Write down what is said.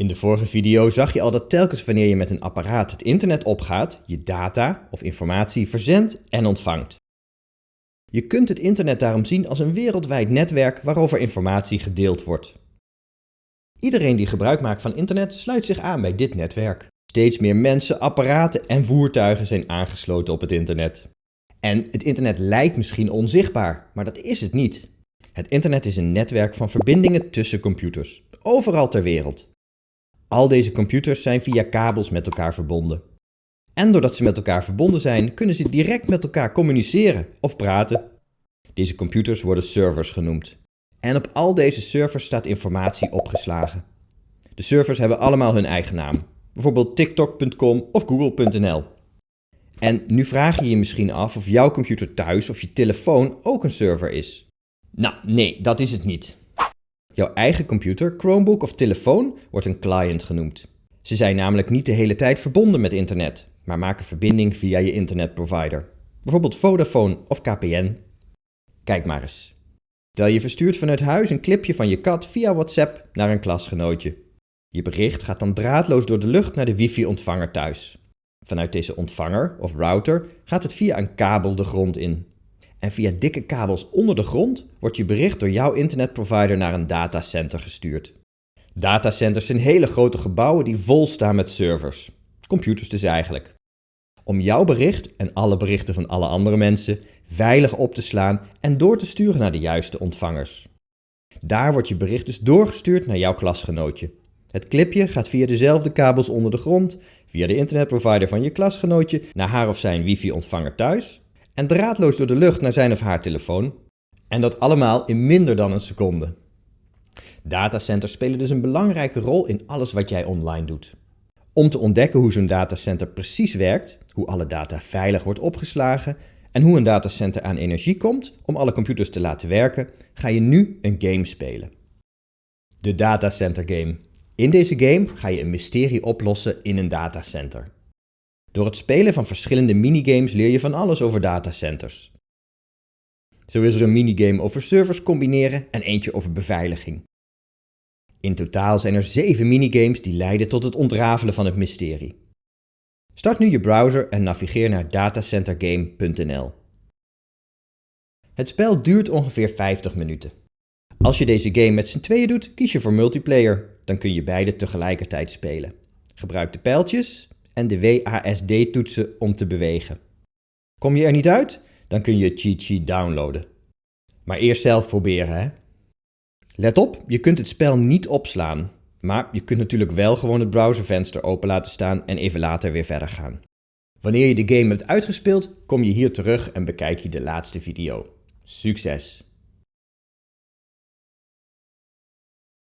In de vorige video zag je al dat telkens wanneer je met een apparaat het internet opgaat, je data of informatie verzendt en ontvangt. Je kunt het internet daarom zien als een wereldwijd netwerk waarover informatie gedeeld wordt. Iedereen die gebruik maakt van internet sluit zich aan bij dit netwerk. Steeds meer mensen, apparaten en voertuigen zijn aangesloten op het internet. En het internet lijkt misschien onzichtbaar, maar dat is het niet. Het internet is een netwerk van verbindingen tussen computers, overal ter wereld. Al deze computers zijn via kabels met elkaar verbonden. En doordat ze met elkaar verbonden zijn, kunnen ze direct met elkaar communiceren of praten. Deze computers worden servers genoemd. En op al deze servers staat informatie opgeslagen. De servers hebben allemaal hun eigen naam, bijvoorbeeld tiktok.com of google.nl. En nu vraag je je misschien af of jouw computer thuis of je telefoon ook een server is. Nou, nee, dat is het niet. Jouw eigen computer, Chromebook of telefoon wordt een client genoemd. Ze zijn namelijk niet de hele tijd verbonden met internet, maar maken verbinding via je internetprovider. Bijvoorbeeld Vodafone of KPN. Kijk maar eens. Stel je verstuurt vanuit huis een clipje van je kat via WhatsApp naar een klasgenootje. Je bericht gaat dan draadloos door de lucht naar de wifi-ontvanger thuis. Vanuit deze ontvanger of router gaat het via een kabel de grond in. En via dikke kabels onder de grond wordt je bericht door jouw internetprovider naar een datacenter gestuurd. Datacenters zijn hele grote gebouwen die vol staan met servers. Computers dus eigenlijk. Om jouw bericht en alle berichten van alle andere mensen veilig op te slaan en door te sturen naar de juiste ontvangers. Daar wordt je bericht dus doorgestuurd naar jouw klasgenootje. Het clipje gaat via dezelfde kabels onder de grond, via de internetprovider van je klasgenootje, naar haar of zijn wifi-ontvanger thuis en draadloos door de lucht naar zijn of haar telefoon. En dat allemaal in minder dan een seconde. Datacenters spelen dus een belangrijke rol in alles wat jij online doet. Om te ontdekken hoe zo'n datacenter precies werkt, hoe alle data veilig wordt opgeslagen en hoe een datacenter aan energie komt om alle computers te laten werken, ga je nu een game spelen. De Datacenter Game. In deze game ga je een mysterie oplossen in een datacenter. Door het spelen van verschillende minigames leer je van alles over datacenters. Zo is er een minigame over servers combineren en eentje over beveiliging. In totaal zijn er 7 minigames die leiden tot het ontrafelen van het mysterie. Start nu je browser en navigeer naar datacentergame.nl. Het spel duurt ongeveer 50 minuten. Als je deze game met z'n tweeën doet, kies je voor multiplayer. Dan kun je beide tegelijkertijd spelen. Gebruik de pijltjes en de WASD-toetsen om te bewegen. Kom je er niet uit? Dan kun je cheat sheet downloaden. Maar eerst zelf proberen, hè? Let op, je kunt het spel niet opslaan. Maar je kunt natuurlijk wel gewoon het browservenster open laten staan en even later weer verder gaan. Wanneer je de game hebt uitgespeeld, kom je hier terug en bekijk je de laatste video. Succes!